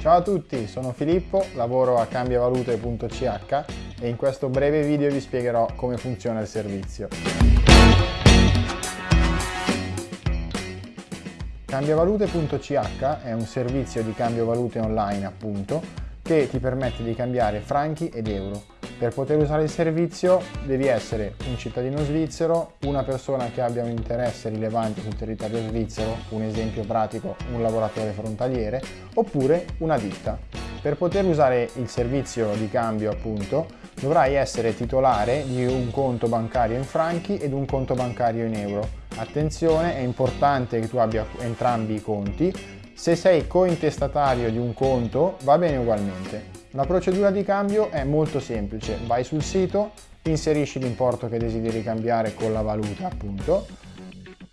Ciao a tutti, sono Filippo, lavoro a cambiavalute.ch e in questo breve video vi spiegherò come funziona il servizio. Cambiavalute.ch è un servizio di cambio valute online appunto che ti permette di cambiare franchi ed euro per poter usare il servizio devi essere un cittadino svizzero, una persona che abbia un interesse rilevante sul territorio svizzero, un esempio pratico un lavoratore frontaliere, oppure una ditta. Per poter usare il servizio di cambio appunto dovrai essere titolare di un conto bancario in franchi ed un conto bancario in euro. Attenzione, è importante che tu abbia entrambi i conti. Se sei cointestatario di un conto va bene ugualmente. La procedura di cambio è molto semplice, vai sul sito, inserisci l'importo che desideri cambiare con la valuta appunto,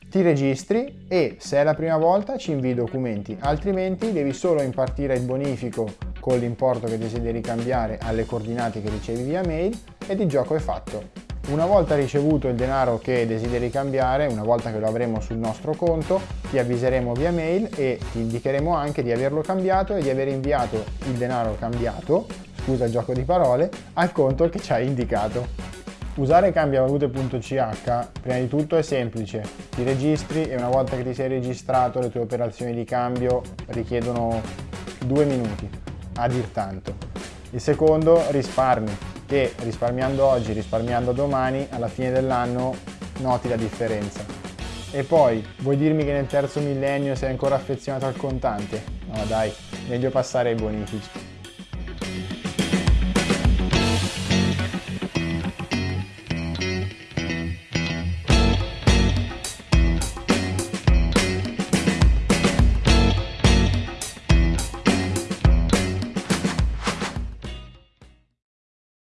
ti registri e se è la prima volta ci invii i documenti, altrimenti devi solo impartire il bonifico con l'importo che desideri cambiare alle coordinate che ricevi via mail ed il gioco è fatto. Una volta ricevuto il denaro che desideri cambiare, una volta che lo avremo sul nostro conto, ti avviseremo via mail e ti indicheremo anche di averlo cambiato e di aver inviato il denaro cambiato, scusa il gioco di parole, al conto che ci hai indicato. Usare cambiavalute.ch prima di tutto è semplice, ti registri e una volta che ti sei registrato le tue operazioni di cambio richiedono due minuti, a dir tanto. Il secondo risparmi, che risparmiando oggi, risparmiando domani, alla fine dell'anno noti la differenza. E poi, vuoi dirmi che nel terzo millennio sei ancora affezionato al contante? No dai, meglio passare ai bonifici.